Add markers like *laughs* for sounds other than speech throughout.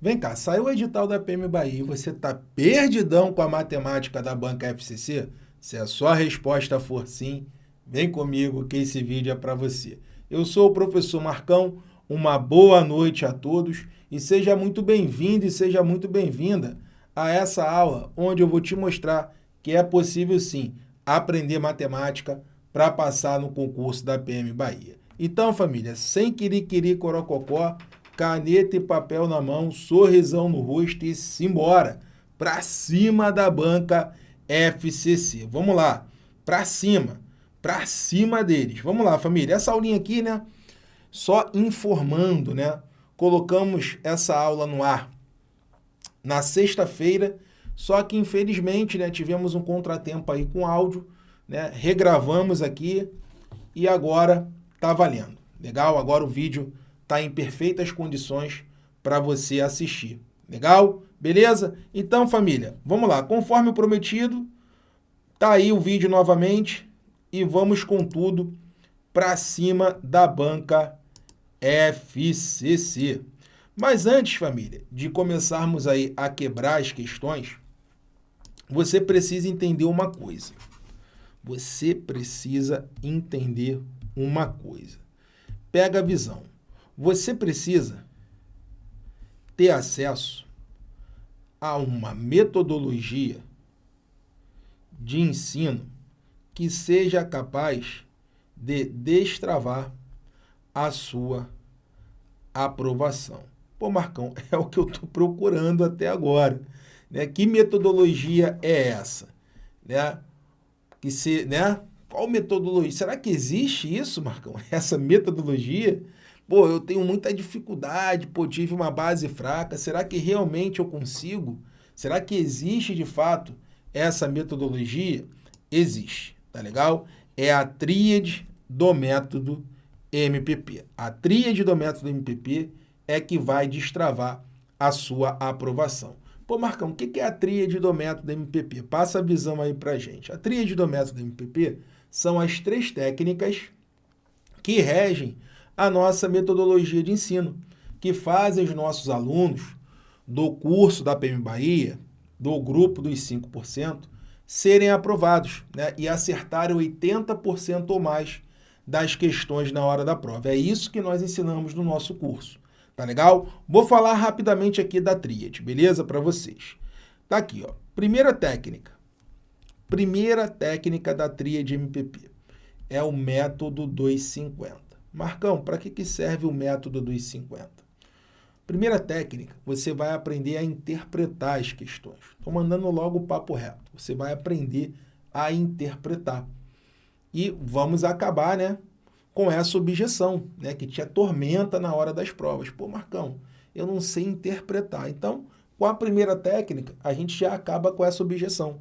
Vem cá, saiu o edital da PM Bahia e você está perdidão com a matemática da banca FCC? Se a sua resposta for sim, vem comigo que esse vídeo é para você. Eu sou o professor Marcão, uma boa noite a todos e seja muito bem-vindo e seja muito bem-vinda a essa aula onde eu vou te mostrar que é possível sim aprender matemática para passar no concurso da PM Bahia. Então, família, sem querer corococó, caneta e papel na mão, sorrisão no rosto e simbora. Para cima da banca FCC. Vamos lá, para cima, para cima deles. Vamos lá, família. Essa aulinha aqui, né? Só informando, né? Colocamos essa aula no ar na sexta-feira, só que infelizmente, né, tivemos um contratempo aí com áudio, né? Regravamos aqui e agora tá valendo. Legal? Agora o vídeo está em perfeitas condições para você assistir. Legal? Beleza? Então, família, vamos lá. Conforme prometido, tá aí o vídeo novamente e vamos com tudo para cima da banca FCC. Mas antes, família, de começarmos aí a quebrar as questões, você precisa entender uma coisa. Você precisa entender uma coisa. Pega a visão você precisa ter acesso a uma metodologia de ensino que seja capaz de destravar a sua aprovação. Pô, Marcão, *laughs* é o que eu estou procurando até agora. Né? Que metodologia é essa? Né? Que se, né? Qual metodologia? Será que existe isso, Marcão? *laughs* Essa metodologia? Pô, eu tenho muita dificuldade, pô, tive uma base fraca. Será que realmente eu consigo? Será que existe de fato essa metodologia? Existe, tá legal? É a tríade do método MPP. A tríade do método MPP é que vai destravar a sua aprovação. Pô, Marcão, o que é a tríade do método MPP? Passa a visão aí pra gente. A tríade do método MPP são as três técnicas que regem a nossa metodologia de ensino, que fazem os nossos alunos do curso da PM Bahia, do grupo dos 5%, serem aprovados né, e acertarem 80% ou mais das questões na hora da prova. É isso que nós ensinamos no nosso curso. Tá legal? Vou falar rapidamente aqui da tríade, beleza? Para vocês. Tá aqui, ó. Primeira técnica. Primeira técnica da tríade MPP é o método 250. Marcão, para que, que serve o método dos 50? Primeira técnica, você vai aprender a interpretar as questões. Estou mandando logo o papo reto. Você vai aprender a interpretar. E vamos acabar né, com essa objeção, né, que te atormenta na hora das provas. Pô, Marcão, eu não sei interpretar. Então, com a primeira técnica, a gente já acaba com essa objeção.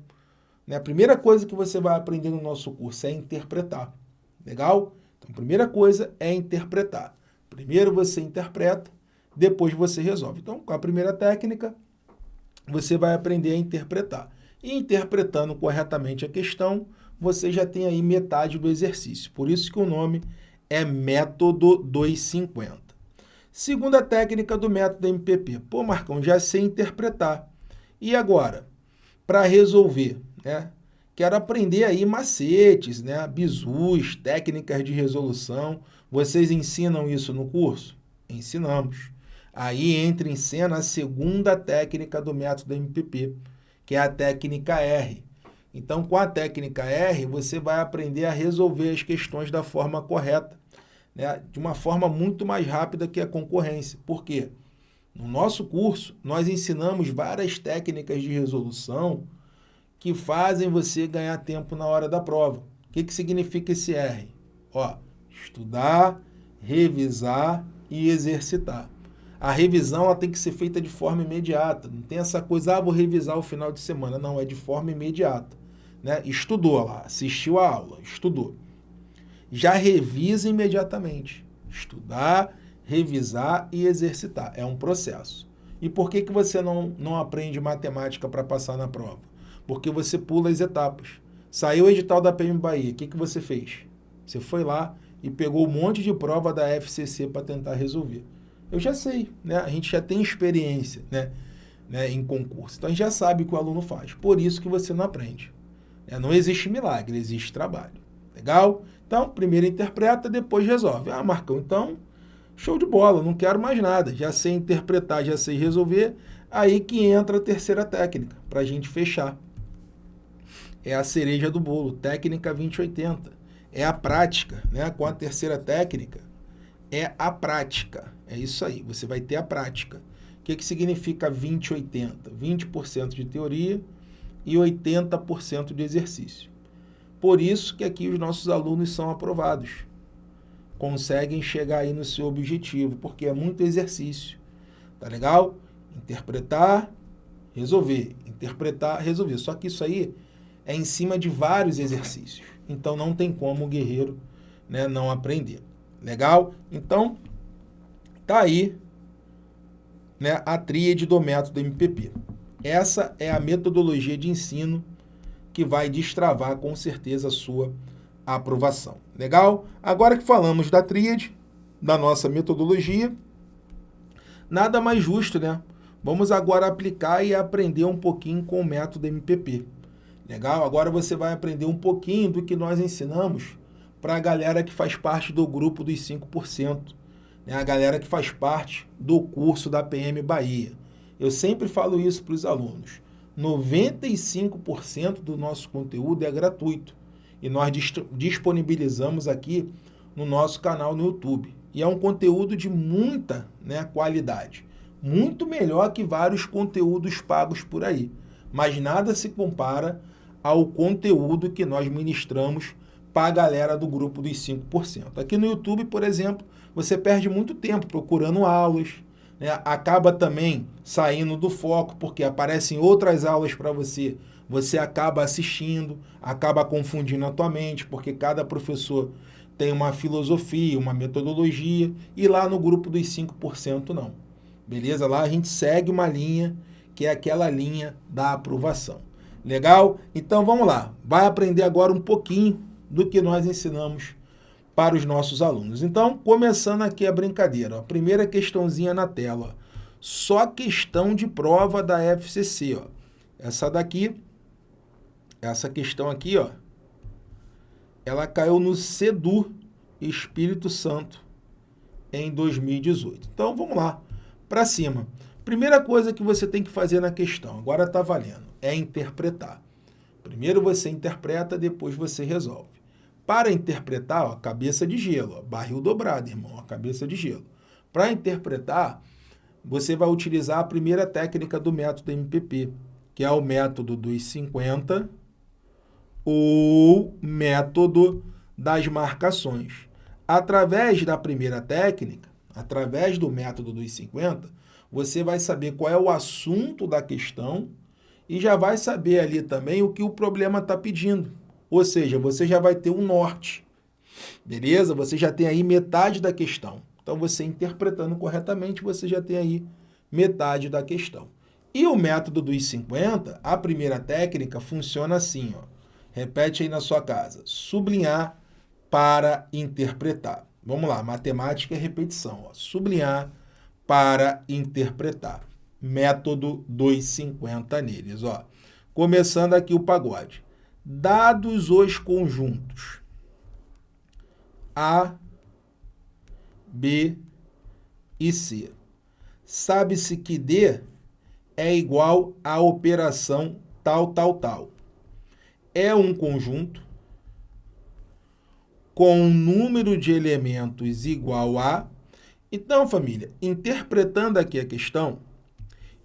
Né? A primeira coisa que você vai aprender no nosso curso é interpretar. Legal? Então, a primeira coisa é interpretar. Primeiro você interpreta, depois você resolve. Então, com a primeira técnica, você vai aprender a interpretar. E interpretando corretamente a questão, você já tem aí metade do exercício. Por isso que o nome é método 250. Segunda técnica do método MPP. Pô, Marcão, já sei interpretar. E agora? Para resolver, né? Quero aprender aí macetes, né? bizus, técnicas de resolução. Vocês ensinam isso no curso? Ensinamos. Aí entra em cena a segunda técnica do método MPP, que é a técnica R. Então, com a técnica R, você vai aprender a resolver as questões da forma correta, né? de uma forma muito mais rápida que a concorrência. Por quê? No nosso curso, nós ensinamos várias técnicas de resolução que fazem você ganhar tempo na hora da prova. O que, que significa esse R? Ó, estudar, revisar e exercitar. A revisão ela tem que ser feita de forma imediata. Não tem essa coisa, ah, vou revisar o final de semana. Não, é de forma imediata. Né? Estudou lá, assistiu a aula, estudou. Já revisa imediatamente. Estudar, revisar e exercitar. É um processo. E por que, que você não, não aprende matemática para passar na prova? Porque você pula as etapas. Saiu o edital da PM Bahia, o que, que você fez? Você foi lá e pegou um monte de prova da FCC para tentar resolver. Eu já sei, né? A gente já tem experiência, né? né? Em concurso. Então a gente já sabe o que o aluno faz. Por isso que você não aprende. É, não existe milagre, existe trabalho. Legal? Então, primeiro interpreta, depois resolve. Ah, Marcão, então, show de bola, não quero mais nada. Já sei interpretar, já sei resolver. Aí que entra a terceira técnica, para a gente fechar. É a cereja do bolo, técnica 2080. É a prática, né? Com a terceira técnica, é a prática. É isso aí, você vai ter a prática. O que, que significa 2080? 20% de teoria e 80% de exercício. Por isso que aqui os nossos alunos são aprovados. Conseguem chegar aí no seu objetivo, porque é muito exercício. Tá legal? Interpretar, resolver. Interpretar, resolver. Só que isso aí é em cima de vários exercícios. Então não tem como o guerreiro né, não aprender. Legal? Então, tá aí né, a tríade do método MPP. Essa é a metodologia de ensino que vai destravar com certeza a sua aprovação. Legal? Agora que falamos da tríade, da nossa metodologia, nada mais justo, né? Vamos agora aplicar e aprender um pouquinho com o método MPP. Legal? Agora você vai aprender um pouquinho do que nós ensinamos para a galera que faz parte do grupo dos 5%, né? a galera que faz parte do curso da PM Bahia. Eu sempre falo isso para os alunos. 95% do nosso conteúdo é gratuito e nós disponibilizamos aqui no nosso canal no YouTube. E é um conteúdo de muita né, qualidade, muito melhor que vários conteúdos pagos por aí. Mas nada se compara ao conteúdo que nós ministramos para a galera do grupo dos 5%. Aqui no YouTube, por exemplo, você perde muito tempo procurando aulas, né, acaba também saindo do foco, porque aparecem outras aulas para você, você acaba assistindo, acaba confundindo a tua mente, porque cada professor tem uma filosofia, uma metodologia, e lá no grupo dos 5% não. Beleza? Lá a gente segue uma linha, que é aquela linha da aprovação. Legal? Então vamos lá, vai aprender agora um pouquinho do que nós ensinamos para os nossos alunos. Então, começando aqui a brincadeira, ó, primeira questãozinha na tela, ó, só questão de prova da FCC, ó. Essa daqui, essa questão aqui, ó, ela caiu no CEDU Espírito Santo em 2018. Então, vamos lá, para cima. Primeira coisa que você tem que fazer na questão, agora está valendo, é interpretar. Primeiro você interpreta, depois você resolve. Para interpretar, ó, cabeça de gelo, ó, barril dobrado, irmão, ó, cabeça de gelo. Para interpretar, você vai utilizar a primeira técnica do método MPP, que é o método dos 50 ou método das marcações. Através da primeira técnica, através do método dos 50, você vai saber qual é o assunto da questão e já vai saber ali também o que o problema está pedindo. Ou seja, você já vai ter um norte, beleza? Você já tem aí metade da questão. Então, você interpretando corretamente, você já tem aí metade da questão. E o método dos 50, a primeira técnica, funciona assim, ó. Repete aí na sua casa. Sublinhar para interpretar. Vamos lá, matemática é repetição. Ó. Sublinhar para interpretar. Método dos 50 neles. Ó. Começando aqui o pagode dados os conjuntos A, B e C. Sabe-se que D é igual à operação tal, tal, tal. É um conjunto com um número de elementos igual a... Então, família, interpretando aqui a questão,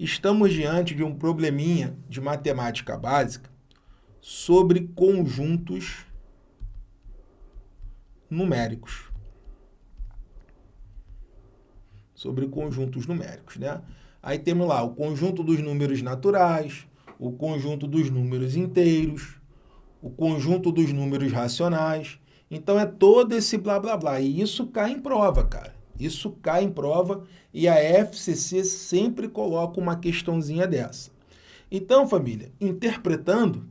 estamos diante de um probleminha de matemática básica sobre conjuntos numéricos. Sobre conjuntos numéricos, né? Aí temos lá o conjunto dos números naturais, o conjunto dos números inteiros, o conjunto dos números racionais. Então é todo esse blá blá blá. E isso cai em prova, cara. Isso cai em prova e a FCC sempre coloca uma questãozinha dessa. Então, família, interpretando,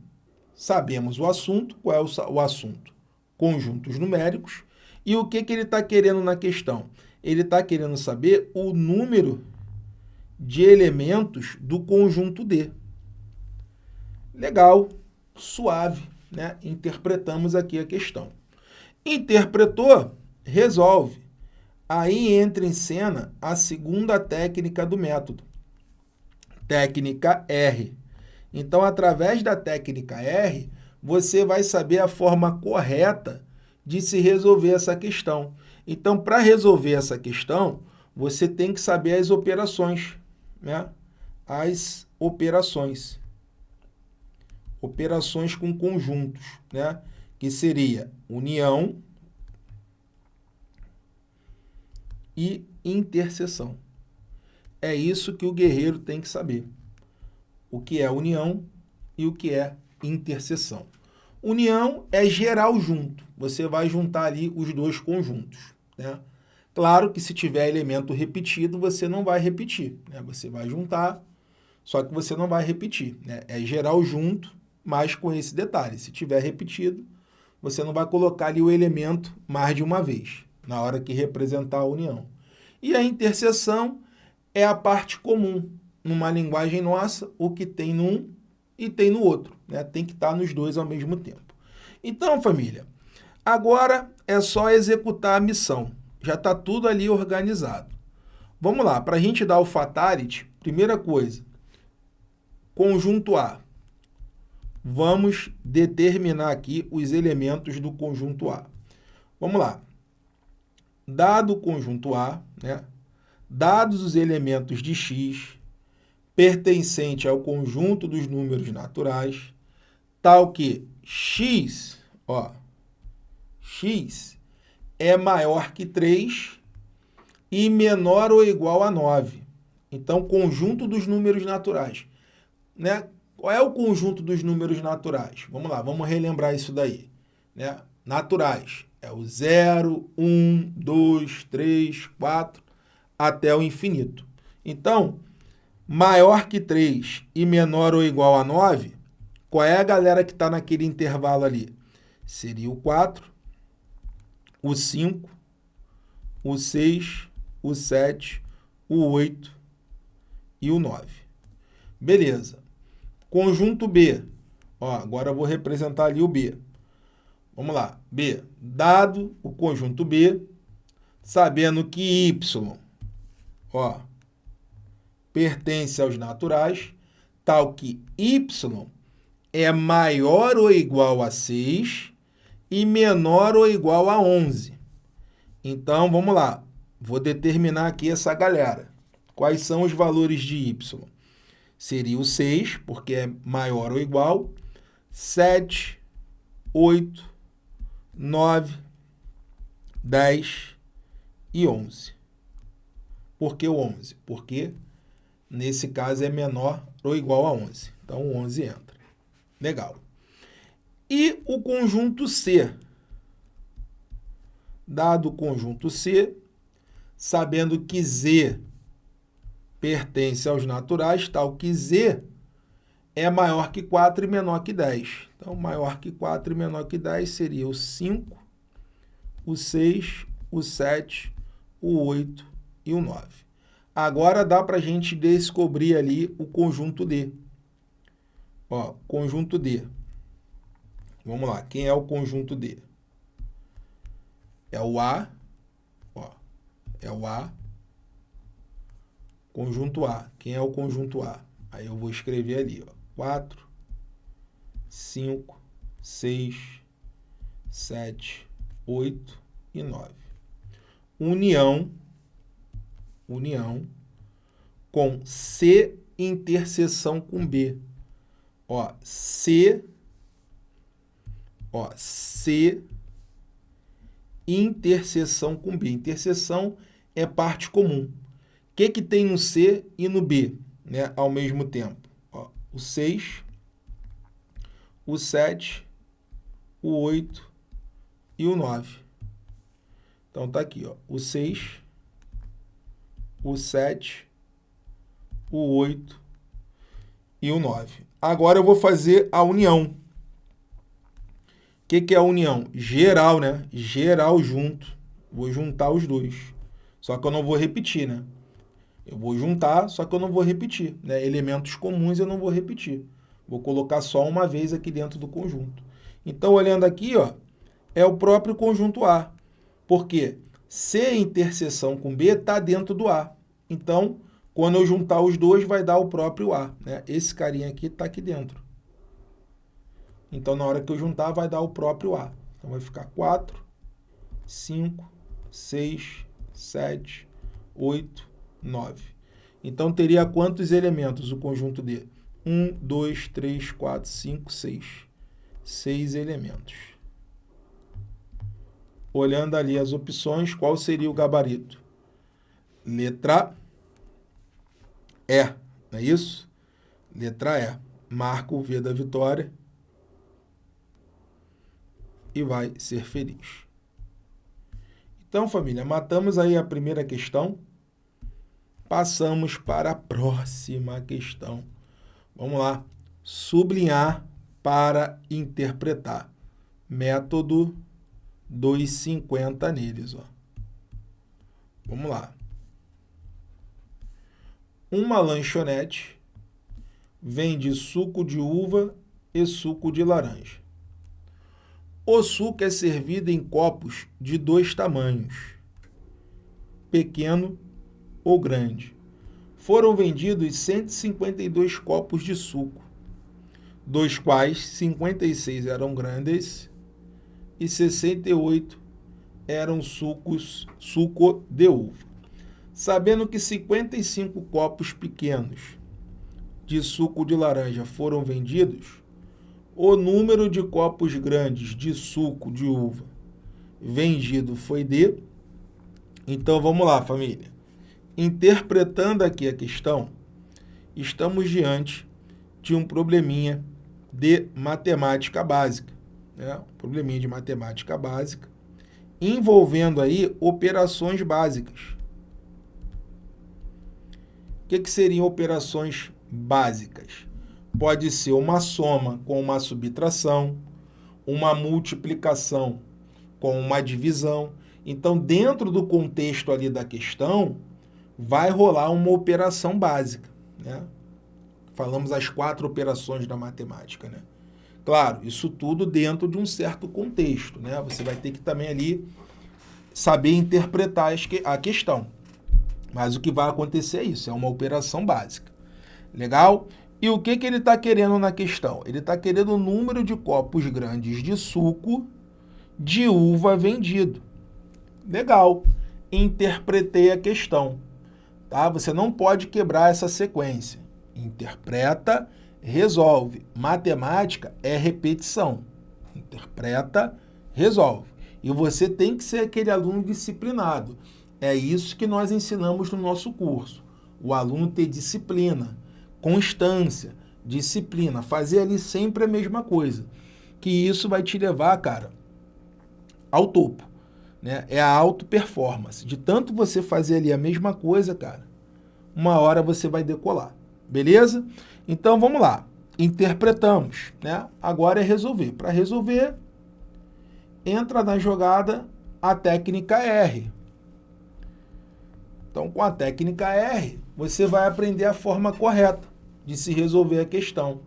Sabemos o assunto, qual é o, o assunto? Conjuntos numéricos. E o que, que ele está querendo na questão? Ele está querendo saber o número de elementos do conjunto D. Legal, suave, né? Interpretamos aqui a questão. Interpretou, resolve. Aí entra em cena a segunda técnica do método. Técnica R. Então, através da técnica R, você vai saber a forma correta de se resolver essa questão. Então, para resolver essa questão, você tem que saber as operações, né? As operações. Operações com conjuntos, né? Que seria união e interseção. É isso que o guerreiro tem que saber. O que é união e o que é interseção. União é geral junto. Você vai juntar ali os dois conjuntos. Né? Claro que se tiver elemento repetido, você não vai repetir. Né? Você vai juntar, só que você não vai repetir. Né? É geral junto, mas com esse detalhe. Se tiver repetido, você não vai colocar ali o elemento mais de uma vez, na hora que representar a união. E a interseção é a parte comum. Numa linguagem nossa, o que tem num e tem no outro. Né? Tem que estar nos dois ao mesmo tempo. Então, família, agora é só executar a missão. Já está tudo ali organizado. Vamos lá, para a gente dar o fatality, primeira coisa, conjunto A. Vamos determinar aqui os elementos do conjunto A. Vamos lá. Dado o conjunto A, né, dados os elementos de x, pertencente ao conjunto dos números naturais, tal que x, ó, x é maior que 3 e menor ou igual a 9. Então, conjunto dos números naturais. Né? Qual é o conjunto dos números naturais? Vamos lá, vamos relembrar isso daí. Né? Naturais. É o 0, 1, 2, 3, 4, até o infinito. Então, maior que 3 e menor ou igual a 9, qual é a galera que está naquele intervalo ali? Seria o 4, o 5, o 6, o 7, o 8 e o 9. Beleza. Conjunto B. Ó, agora eu vou representar ali o B. Vamos lá. B. Dado o conjunto B, sabendo que Y, ó, pertence aos naturais, tal que y é maior ou igual a 6 e menor ou igual a 11. Então, vamos lá. Vou determinar aqui essa galera. Quais são os valores de y? Seria o 6, porque é maior ou igual, 7, 8, 9, 10 e 11. Por que o 11? Porque nesse caso é menor ou igual a 11. Então, o 11 entra. Legal. E o conjunto C. Dado o conjunto C, sabendo que Z pertence aos naturais, tal que Z é maior que 4 e menor que 10. Então, maior que 4 e menor que 10 seria o 5, o 6, o 7, o 8 e o 9. Agora dá para a gente descobrir ali o conjunto D. Ó, conjunto D. Vamos lá, quem é o conjunto D? É o A, ó, é o A, conjunto A. Quem é o conjunto A? Aí eu vou escrever ali, ó, 4, 5, 6, 7, 8 e 9. União união com C interseção com B. Ó, C, ó, C interseção com B. Interseção é parte comum. O que, que tem no C e no B, né, ao mesmo tempo? O 6, o 7, o 8 e o 9. Então, tá aqui, ó, o 6, o 7, o 8 e o 9. Agora eu vou fazer a união. O que, que é a união? Geral, né? Geral junto. Vou juntar os dois. só que eu não vou repetir, né? Eu vou juntar, só que eu não vou repetir. Né? Elementos comuns eu não vou repetir. Vou colocar só uma vez aqui dentro do conjunto. Então, olhando aqui, ó, é o próprio conjunto A. Porque C interseção com B está dentro do A. Então, quando eu juntar os dois, vai dar o próprio A. Né? Esse carinha aqui está aqui dentro. Então, na hora que eu juntar, vai dar o próprio A. Então, vai ficar 4, 5, 6, 7, 8, 9. Então, teria quantos elementos o conjunto D? 1, 2, 3, 4, 5, 6. 6 elementos. Olhando ali as opções, qual seria o gabarito? Letra E, não é isso? Letra E. Marca o V da vitória e vai ser feliz. Então, família, matamos aí a primeira questão. Passamos para a próxima questão. Vamos lá. Sublinhar para interpretar. Método 250 neles. Ó. Vamos lá. Uma lanchonete vende suco de uva e suco de laranja. O suco é servido em copos de dois tamanhos, pequeno ou grande. Foram vendidos 152 copos de suco, dos quais 56 eram grandes e 68 eram sucos, suco de uva. Sabendo que 55 copos pequenos de suco de laranja foram vendidos, o número de copos grandes de suco de uva vendido foi de... Então, vamos lá, família. Interpretando aqui a questão, estamos diante de um probleminha de matemática básica. Né? Um probleminha de matemática básica, envolvendo aí operações básicas. O que, que seriam operações básicas? Pode ser uma soma com uma subtração, uma multiplicação com uma divisão. Então, dentro do contexto ali da questão, vai rolar uma operação básica. Né? Falamos as quatro operações da matemática. Né? Claro, isso tudo dentro de um certo contexto. Né? Você vai ter que também ali saber interpretar a questão. Mas o que vai acontecer é isso, é uma operação básica. Legal? E o que, que ele está querendo na questão? Ele está querendo o número de copos grandes de suco de uva vendido. Legal. Interpretei a questão. Tá? Você não pode quebrar essa sequência. Interpreta, resolve. Matemática é repetição. Interpreta, resolve. E você tem que ser aquele aluno disciplinado. É isso que nós ensinamos no nosso curso. O aluno ter disciplina, constância, disciplina, fazer ali sempre a mesma coisa. Que isso vai te levar, cara, ao topo né? É a auto performance. De tanto você fazer ali a mesma coisa, cara, uma hora você vai decolar. Beleza? Então vamos lá. Interpretamos, né? Agora é resolver. Para resolver, entra na jogada a técnica R. Então, com a técnica R, você vai aprender a forma correta de se resolver a questão.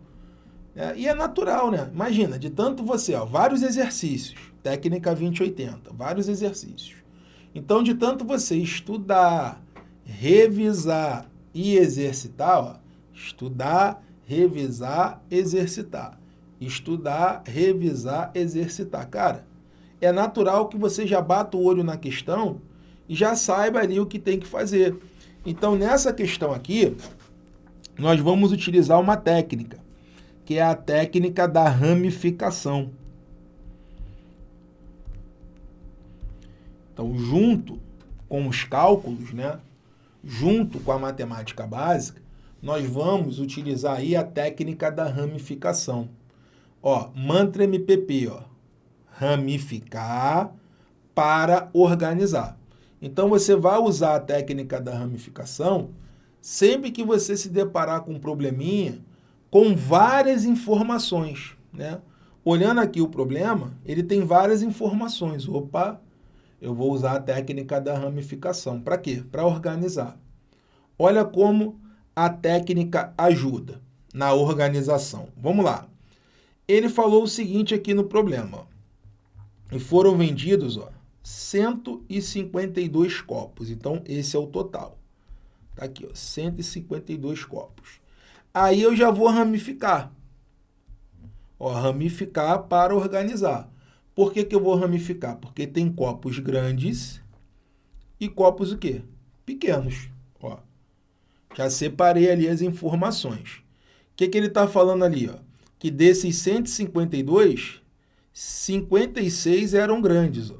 É, e é natural, né? Imagina, de tanto você, ó, vários exercícios, técnica 2080, vários exercícios. Então, de tanto você estudar, revisar e exercitar, ó, estudar, revisar, exercitar. Estudar, revisar, exercitar. Cara, é natural que você já bata o olho na questão e já saiba ali o que tem que fazer. Então, nessa questão aqui, nós vamos utilizar uma técnica, que é a técnica da ramificação. Então, junto com os cálculos, né, junto com a matemática básica, nós vamos utilizar aí a técnica da ramificação. Ó, mantra MPP, ó, ramificar para organizar. Então, você vai usar a técnica da ramificação sempre que você se deparar com um probleminha com várias informações, né? Olhando aqui o problema, ele tem várias informações. Opa, eu vou usar a técnica da ramificação. Para quê? Para organizar. Olha como a técnica ajuda na organização. Vamos lá. Ele falou o seguinte aqui no problema. E foram vendidos ó, 152 copos. Então, esse é o total. Tá aqui, ó, 152 copos. Aí eu já vou ramificar. Ó, ramificar para organizar. Por que, que eu vou ramificar? Porque tem copos grandes e copos o quê? Pequenos. Ó, já separei ali as informações. O que, que ele está falando ali? Ó? Que desses 152, 56 eram grandes. Ó.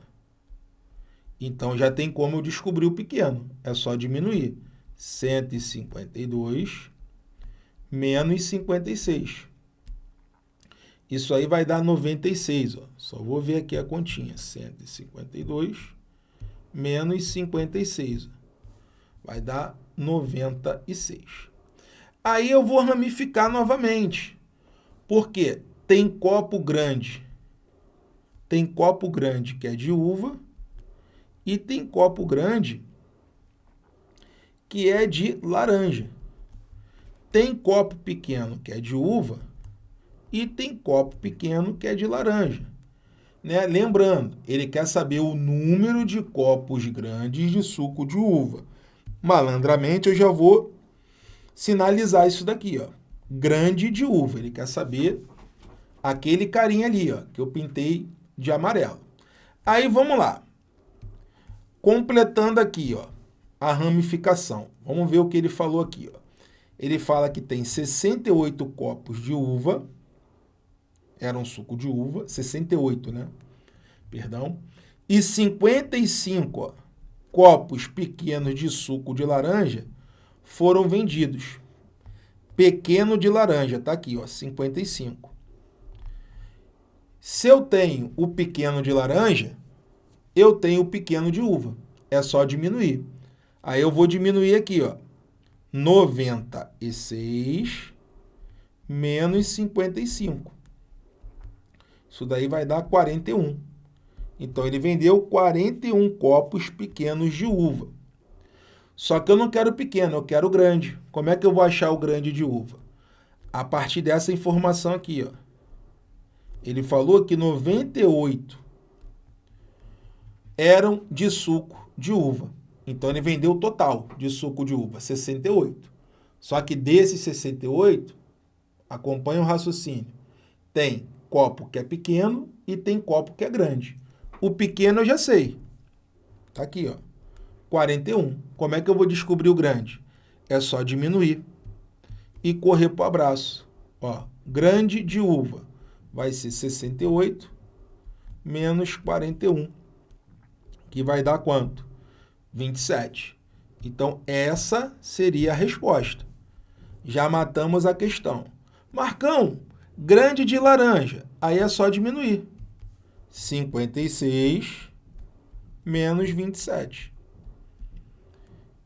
Então, já tem como eu descobrir o pequeno. É só diminuir. 152 menos 56. Isso aí vai dar 96. Ó. Só vou ver aqui a continha. 152 menos 56. Ó. Vai dar 96. Aí eu vou ramificar novamente. Porque tem copo grande. Tem copo grande que é de uva e tem copo grande que é de laranja. Tem copo pequeno que é de uva e tem copo pequeno que é de laranja. Né? Lembrando, ele quer saber o número de copos grandes de suco de uva. Malandramente, eu já vou sinalizar isso daqui, ó. Grande de uva. Ele quer saber aquele carinha ali, ó, que eu pintei de amarelo. Aí, vamos lá. Completando aqui, ó, a ramificação. Vamos ver o que ele falou aqui, ó. Ele fala que tem 68 copos de uva, era um suco de uva, 68, né? Perdão. E 55 ó, copos pequenos de suco de laranja foram vendidos. Pequeno de laranja, tá aqui, ó, 55. Se eu tenho o pequeno de laranja, eu tenho o pequeno de uva. É só diminuir. Aí eu vou diminuir aqui, ó. 96 menos 55. Isso daí vai dar 41. Então, ele vendeu 41 copos pequenos de uva. Só que eu não quero pequeno, eu quero grande. Como é que eu vou achar o grande de uva? A partir dessa informação aqui, ó. Ele falou que 98 eram de suco de uva. Então, ele vendeu o total de suco de uva, 68. Só que desses 68, acompanha o raciocínio, tem copo que é pequeno e tem copo que é grande. O pequeno eu já sei. Tá aqui, ó. 41. Como é que eu vou descobrir o grande? É só diminuir e correr para o abraço. Ó, grande de uva vai ser 68 menos 41, que vai dar quanto? 27. Então, essa seria a resposta. Já matamos a questão. Marcão, grande de laranja. Aí é só diminuir. 56 menos 27.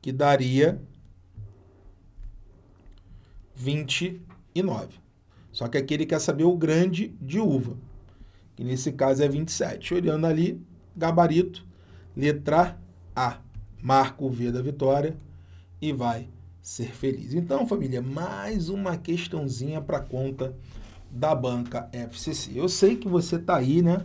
Que daria 29. Só que aqui ele quer saber o grande de uva, que nesse caso é 27. Olhando ali, gabarito, letra A. Marca o V da vitória e vai ser feliz. Então, família, mais uma questãozinha para conta da banca FCC. Eu sei que você está aí, né,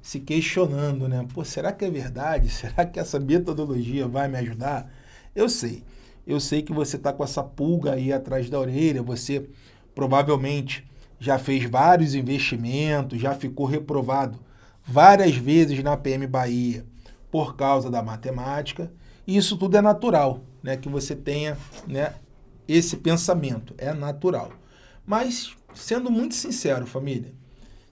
se questionando, né? Pô, será que é verdade? Será que essa metodologia vai me ajudar? Eu sei. Eu sei que você está com essa pulga aí atrás da orelha, você provavelmente já fez vários investimentos, já ficou reprovado várias vezes na PM Bahia por causa da matemática. E isso tudo é natural, né? Que você tenha né, esse pensamento, é natural. Mas, sendo muito sincero, família,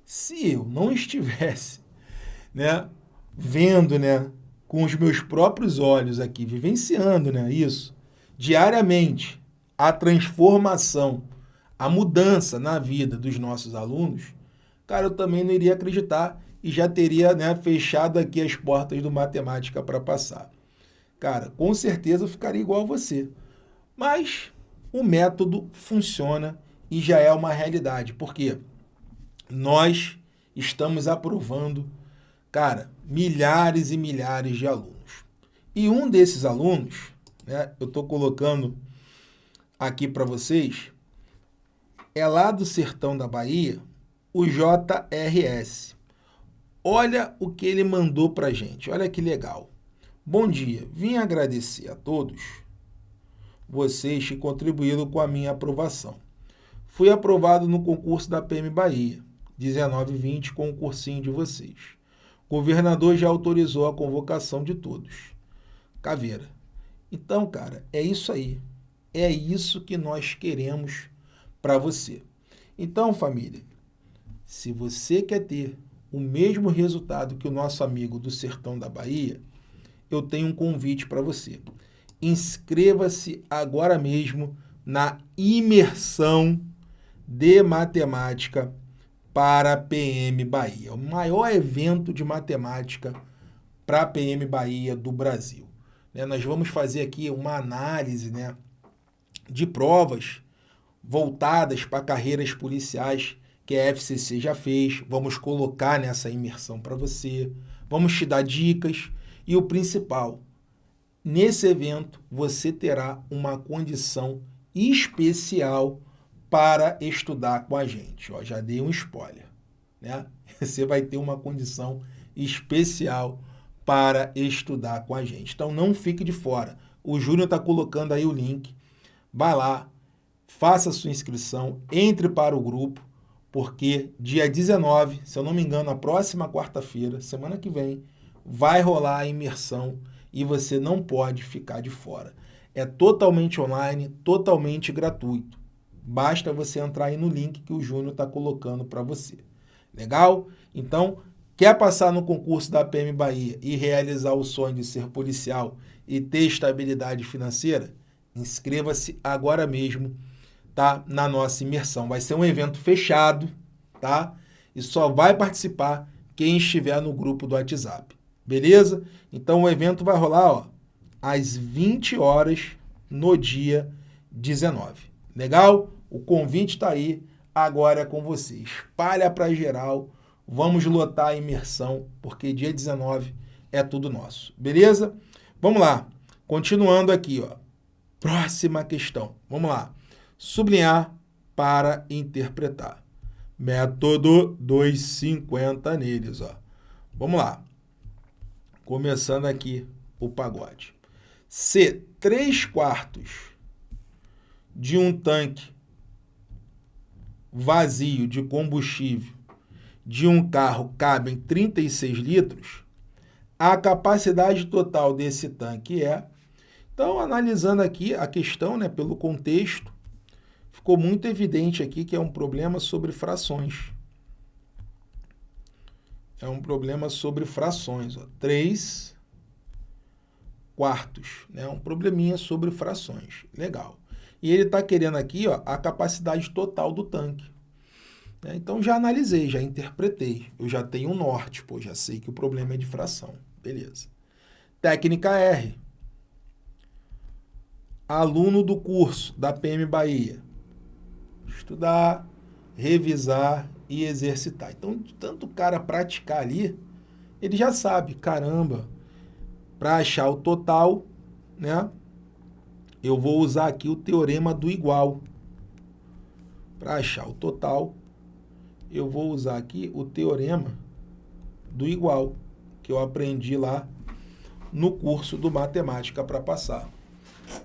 se eu não estivesse *laughs* né, vendo né, com os meus próprios olhos aqui, vivenciando né, isso, diariamente, a transformação, a mudança na vida dos nossos alunos, cara, eu também não iria acreditar e já teria né, fechado aqui as portas do matemática para passar. Cara, com certeza eu ficaria igual a você. Mas o método funciona e já é uma realidade, porque nós estamos aprovando cara, milhares e milhares de alunos. E um desses alunos, né, eu estou colocando aqui para vocês, é lá do sertão da Bahia, o JRS. Olha o que ele mandou para gente, olha que legal. Bom dia, vim agradecer a todos vocês que contribuíram com a minha aprovação. Fui aprovado no concurso da PM Bahia, 1920, com o cursinho de vocês. O governador já autorizou a convocação de todos. Caveira. Então, cara, é isso aí. É isso que nós queremos para você. Então, família, se você quer ter o mesmo resultado que o nosso amigo do Sertão da Bahia, eu tenho um convite para você. Inscreva-se agora mesmo na imersão de matemática para PM Bahia, o maior evento de matemática para PM Bahia do Brasil. Né? Nós vamos fazer aqui uma análise né, de provas voltadas para carreiras policiais que a FCC já fez, vamos colocar nessa imersão para você, vamos te dar dicas e o principal, nesse evento você terá uma condição especial para estudar com a gente. Ó, já dei um spoiler. Né? *laughs* Você vai ter uma condição especial para estudar com a gente. Então não fique de fora. O Júnior está colocando aí o link. Vai lá, faça sua inscrição, entre para o grupo, porque dia 19, se eu não me engano, na próxima quarta-feira, semana que vem, vai rolar a imersão e você não pode ficar de fora. É totalmente online, totalmente gratuito. Basta você entrar aí no link que o Júnior está colocando para você. Legal? Então, quer passar no concurso da PM Bahia e realizar o sonho de ser policial e ter estabilidade financeira? Inscreva-se agora mesmo tá? na nossa imersão. Vai ser um evento fechado, tá? E só vai participar quem estiver no grupo do WhatsApp. Beleza? Então o evento vai rolar ó, às 20 horas no dia 19. Legal? O convite está aí, agora é com você. Espalha para geral, vamos lotar a imersão, porque dia 19 é tudo nosso. Beleza? Vamos lá. Continuando aqui, ó. Próxima questão. Vamos lá sublinhar para interpretar. Método 250 neles. Ó. Vamos lá. Começando aqui o pagode. Se 3 quartos de um tanque vazio de combustível de um carro cabem 36 litros, a capacidade total desse tanque é... Então, analisando aqui a questão né, pelo contexto, ficou muito evidente aqui que é um problema sobre frações. É um problema sobre frações. Ó. 3 quartos. Né? Um probleminha sobre frações. Legal. E ele está querendo aqui ó, a capacidade total do tanque. Né? Então, já analisei, já interpretei. Eu já tenho um norte, pô, já sei que o problema é de fração. Beleza. Técnica R. Aluno do curso da PM Bahia estudar, revisar e exercitar. Então, tanto o cara praticar ali, ele já sabe, caramba, para achar o total, né? Eu vou usar aqui o teorema do igual. Para achar o total, eu vou usar aqui o teorema do igual, que eu aprendi lá no curso do Matemática para passar.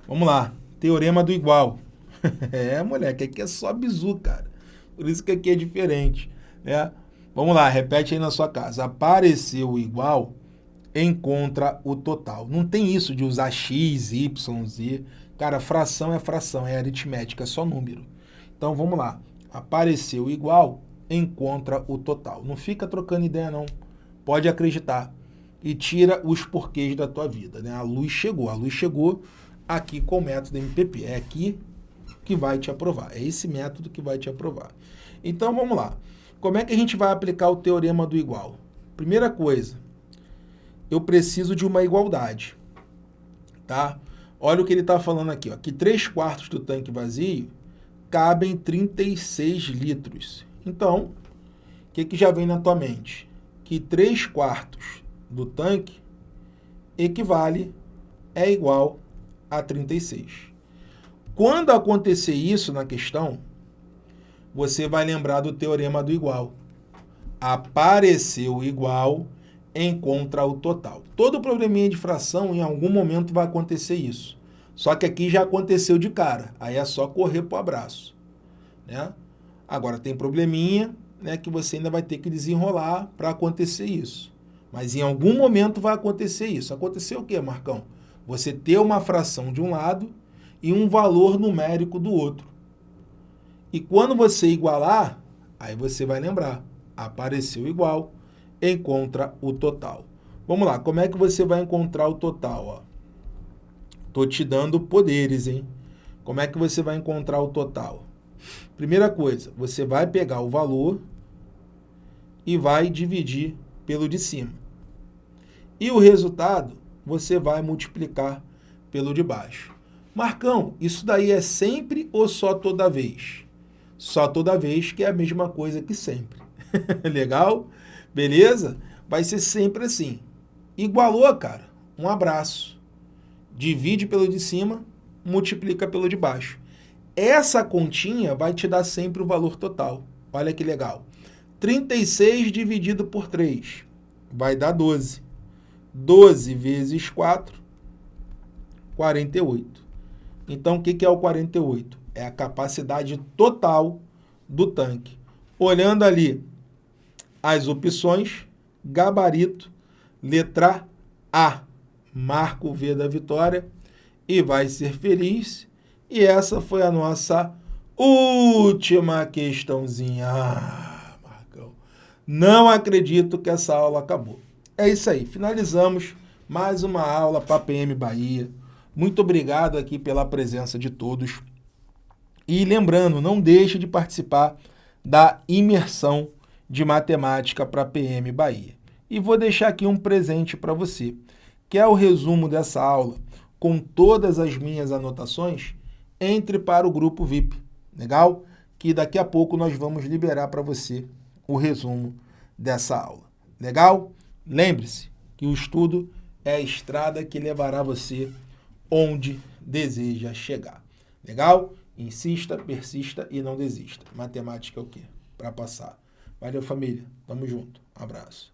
Vamos lá, teorema do igual. *laughs* é, moleque, aqui é só bizu, cara. Por isso que aqui é diferente, né? Vamos lá, repete aí na sua casa. Apareceu igual, encontra o total. Não tem isso de usar x, y, z. Cara, fração é fração, é aritmética, é só número. Então, vamos lá. Apareceu igual, encontra o total. Não fica trocando ideia, não. Pode acreditar. E tira os porquês da tua vida, né? A luz chegou. A luz chegou aqui com o método MPP. É aqui que vai te aprovar. É esse método que vai te aprovar. Então, vamos lá. Como é que a gente vai aplicar o teorema do igual? Primeira coisa, eu preciso de uma igualdade. Tá? Olha o que ele está falando aqui. Ó, que 3 quartos do tanque vazio cabem 36 litros. Então, o que, que já vem na tua mente? que 3 quartos do tanque equivale, é igual a 36. Quando acontecer isso na questão, você vai lembrar do teorema do igual. Apareceu igual, encontra o total. Todo probleminha de fração, em algum momento vai acontecer isso. Só que aqui já aconteceu de cara. Aí é só correr para o abraço. Né? Agora, tem probleminha né, que você ainda vai ter que desenrolar para acontecer isso. Mas em algum momento vai acontecer isso. Aconteceu o quê, Marcão? Você ter uma fração de um lado e um valor numérico do outro. E quando você igualar, aí você vai lembrar. Apareceu igual, encontra o total. Vamos lá, como é que você vai encontrar o total? Ó? Tô te dando poderes, hein? Como é que você vai encontrar o total? Primeira coisa, você vai pegar o valor e vai dividir pelo de cima. E o resultado você vai multiplicar pelo de baixo. Marcão, isso daí é sempre ou só toda vez? Só toda vez que é a mesma coisa que sempre. *laughs* Legal? Beleza? Vai ser sempre assim. Igualou, cara? Um abraço. Divide pelo de cima, multiplica pelo de baixo. Essa continha vai te dar sempre o valor total. Olha que legal. 36 dividido por 3 vai dar 12. 12 vezes 4, 48. Então, o que é o 48? É a capacidade total do tanque. Olhando ali as opções, gabarito, letra A, marca o V da vitória e vai ser feliz. E essa foi a nossa última questãozinha. Ah, não acredito que essa aula acabou. É isso aí, finalizamos mais uma aula para PM Bahia. Muito obrigado aqui pela presença de todos. E lembrando, não deixe de participar da imersão de matemática para PM Bahia. E vou deixar aqui um presente para você, que é o resumo dessa aula, com todas as minhas anotações, entre para o grupo VIP, legal? Que daqui a pouco nós vamos liberar para você o resumo dessa aula, legal? Lembre-se que o estudo é a estrada que levará você onde deseja chegar. Legal? Insista, persista e não desista. Matemática é o quê? Para passar. Valeu, família. Tamo junto. Um abraço.